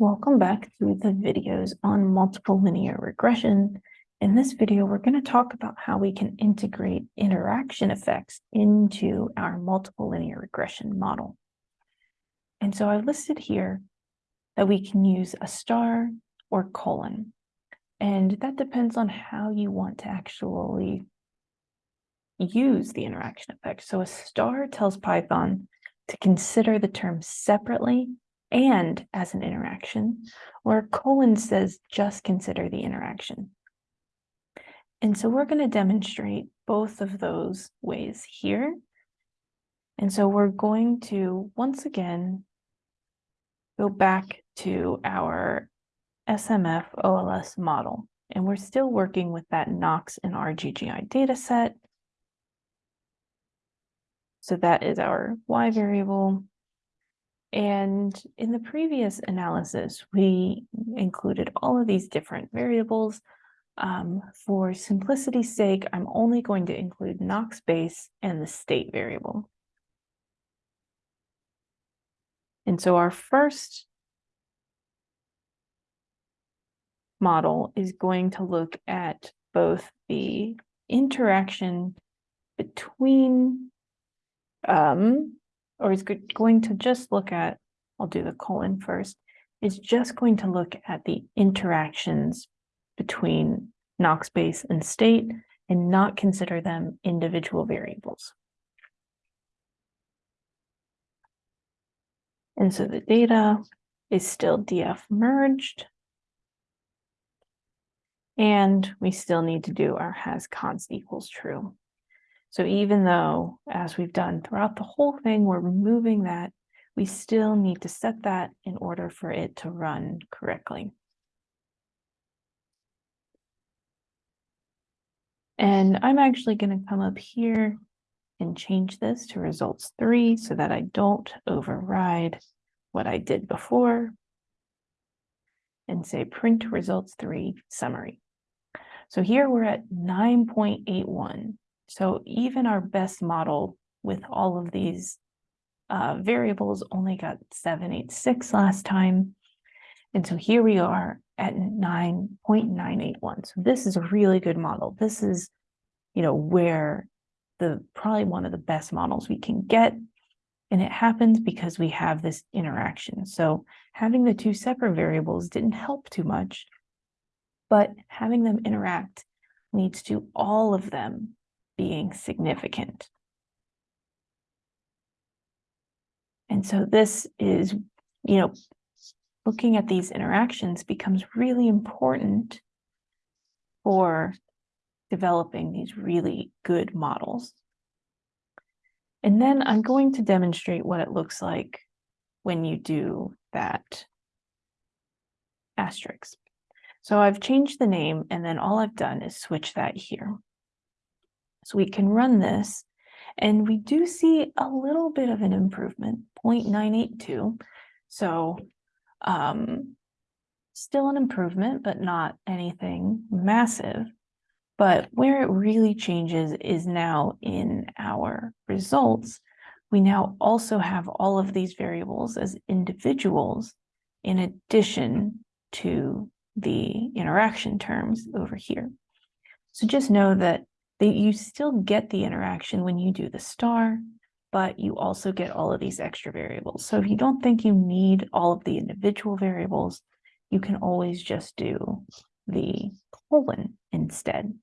Welcome back to the videos on multiple linear regression. In this video, we're going to talk about how we can integrate interaction effects into our multiple linear regression model. And so I've listed here that we can use a star or colon. And that depends on how you want to actually use the interaction effect. So a star tells Python to consider the term separately and as an interaction, where colon says just consider the interaction. And so we're going to demonstrate both of those ways here. And so we're going to, once again, go back to our SMF OLS model. And we're still working with that NOx and RGGI data set. So that is our Y variable. And in the previous analysis, we included all of these different variables. Um, for simplicity's sake, I'm only going to include NOx base and the state variable. And so our first model is going to look at both the interaction between um, or is going to just look at, I'll do the colon first, is just going to look at the interactions between NOx base and state and not consider them individual variables. And so the data is still df merged. And we still need to do our has const equals true. So even though, as we've done throughout the whole thing, we're removing that, we still need to set that in order for it to run correctly. And I'm actually going to come up here and change this to results three so that I don't override what I did before and say print results three summary. So here we're at 9.81. So even our best model with all of these uh, variables only got 786 last time. And so here we are at 9.981. So this is a really good model. This is, you know, where the probably one of the best models we can get. And it happens because we have this interaction. So having the two separate variables didn't help too much, but having them interact leads to all of them being significant. And so this is, you know, looking at these interactions becomes really important for developing these really good models. And then I'm going to demonstrate what it looks like when you do that asterisk. So I've changed the name and then all I've done is switch that here. So we can run this and we do see a little bit of an improvement, 0.982. So um, still an improvement, but not anything massive. But where it really changes is now in our results. We now also have all of these variables as individuals in addition to the interaction terms over here. So just know that that you still get the interaction when you do the star, but you also get all of these extra variables. So if you don't think you need all of the individual variables, you can always just do the colon instead.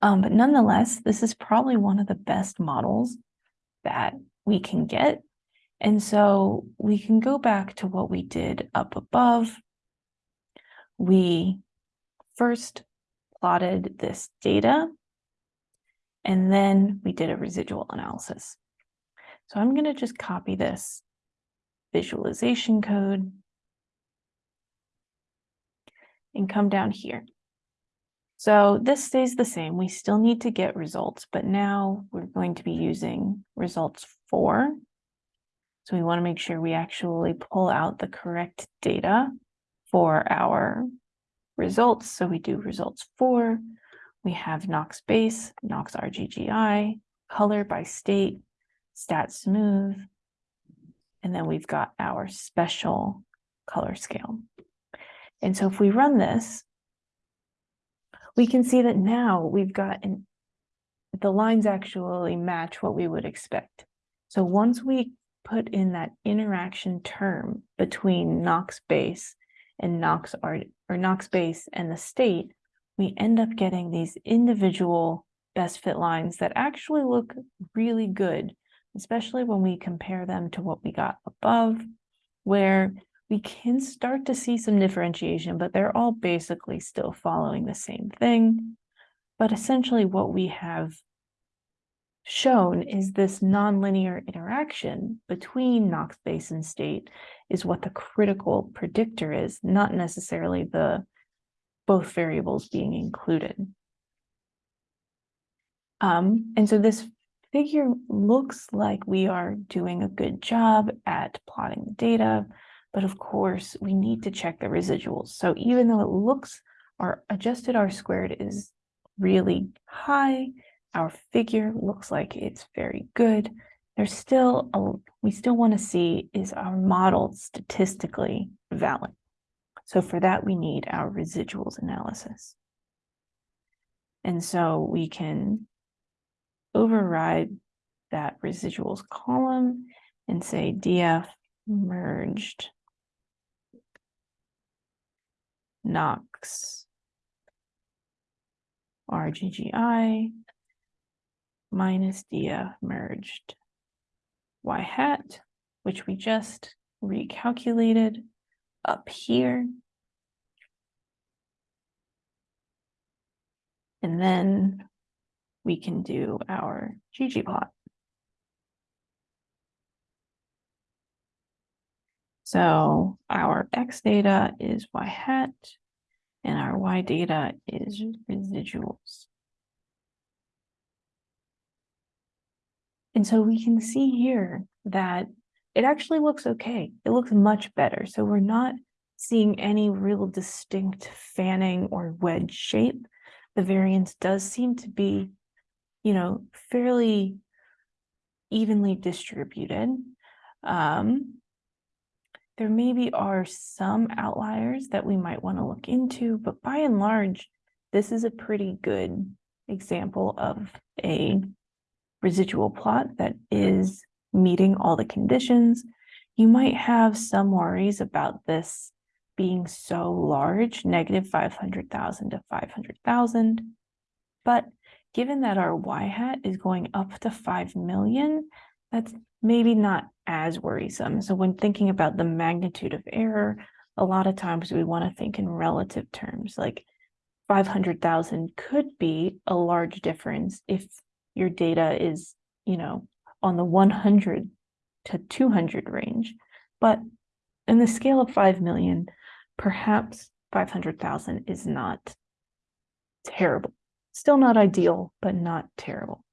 Um, but nonetheless, this is probably one of the best models that we can get. And so we can go back to what we did up above. We first plotted this data, and then we did a residual analysis. So I'm going to just copy this visualization code and come down here. So this stays the same. We still need to get results, but now we're going to be using results four. So we want to make sure we actually pull out the correct data for our results. So we do results four. We have NOx base, NOx RGGI, color by state, stat smooth. And then we've got our special color scale. And so if we run this, we can see that now we've got an, the lines actually match what we would expect. So once we put in that interaction term between NOx base and NOx art or NOx base and the state, we end up getting these individual best fit lines that actually look really good, especially when we compare them to what we got above, where we can start to see some differentiation, but they're all basically still following the same thing. But essentially what we have shown is this nonlinear interaction between NOx base and state is what the critical predictor is, not necessarily the both variables being included. Um, and so this figure looks like we are doing a good job at plotting the data, but of course we need to check the residuals. So even though it looks our adjusted R squared is really high, our figure looks like it's very good. There's still, a, we still want to see is our model statistically valid. So for that, we need our residuals analysis. And so we can override that residuals column and say DF merged NOx RGGI minus DF merged Y hat, which we just recalculated up here. And then we can do our ggplot. So our x data is y hat and our y data is residuals. And so we can see here that it actually looks okay. It looks much better. So we're not seeing any real distinct fanning or wedge shape. The variance does seem to be, you know, fairly evenly distributed. Um, there maybe are some outliers that we might want to look into, but by and large, this is a pretty good example of a residual plot that is meeting all the conditions. You might have some worries about this being so large, negative 500,000 to 500,000. But given that our y hat is going up to 5 million, that's maybe not as worrisome. So when thinking about the magnitude of error, a lot of times we want to think in relative terms, like 500,000 could be a large difference if your data is, you know, on the 100 to 200 range. But in the scale of 5 million, perhaps 500,000 is not terrible. Still not ideal, but not terrible.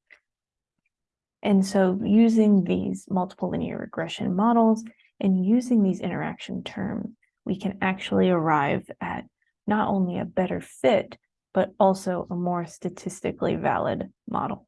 And so using these multiple linear regression models and using these interaction terms, we can actually arrive at not only a better fit, but also a more statistically valid model.